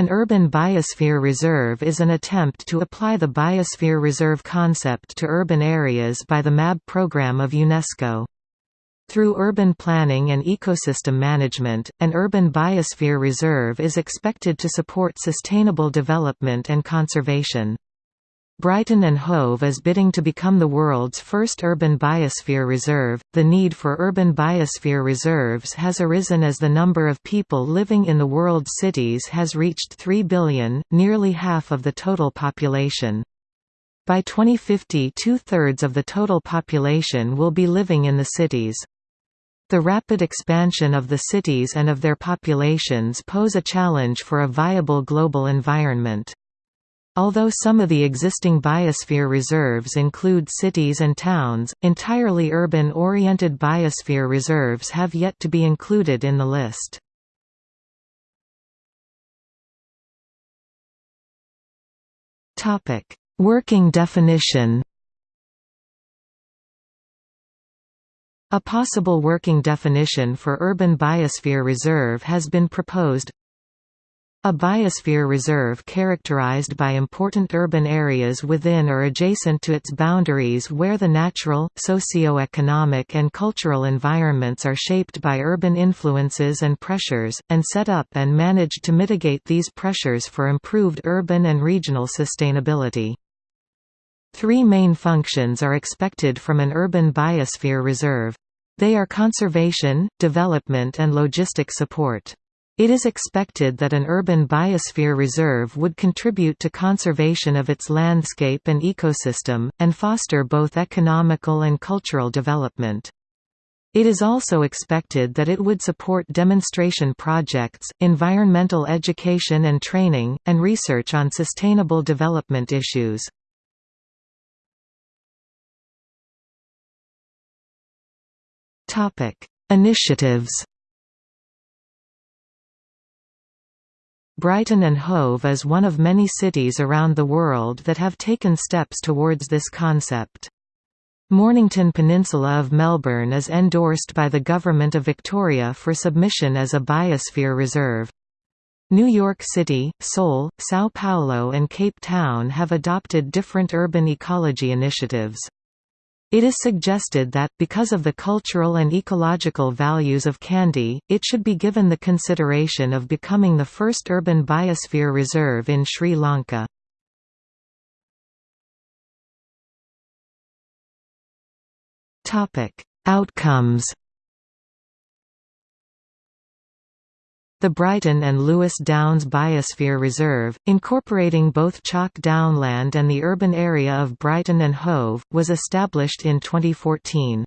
An urban biosphere reserve is an attempt to apply the biosphere reserve concept to urban areas by the MAB program of UNESCO. Through urban planning and ecosystem management, an urban biosphere reserve is expected to support sustainable development and conservation. Brighton and Hove is bidding to become the world's first urban biosphere reserve. The need for urban biosphere reserves has arisen as the number of people living in the world's cities has reached 3 billion, nearly half of the total population. By 2050 two-thirds of the total population will be living in the cities. The rapid expansion of the cities and of their populations pose a challenge for a viable global environment. Although some of the existing biosphere reserves include cities and towns, entirely urban-oriented biosphere reserves have yet to be included in the list. Working definition A possible working definition for urban biosphere reserve has been proposed a biosphere reserve characterized by important urban areas within or adjacent to its boundaries where the natural, socio-economic and cultural environments are shaped by urban influences and pressures, and set up and managed to mitigate these pressures for improved urban and regional sustainability. Three main functions are expected from an urban biosphere reserve. They are conservation, development and logistic support. It is expected that an urban biosphere reserve would contribute to conservation of its landscape and ecosystem, and foster both economical and cultural development. It is also expected that it would support demonstration projects, environmental education and training, and research on sustainable development issues. Initiatives Brighton and Hove is one of many cities around the world that have taken steps towards this concept. Mornington Peninsula of Melbourne is endorsed by the Government of Victoria for submission as a biosphere reserve. New York City, Seoul, São Paulo and Cape Town have adopted different urban ecology initiatives. It is suggested that, because of the cultural and ecological values of Kandy, it should be given the consideration of becoming the first urban biosphere reserve in Sri Lanka. Outcomes The Brighton and Lewes Downs Biosphere Reserve, incorporating both chalk downland and the urban area of Brighton and Hove, was established in 2014.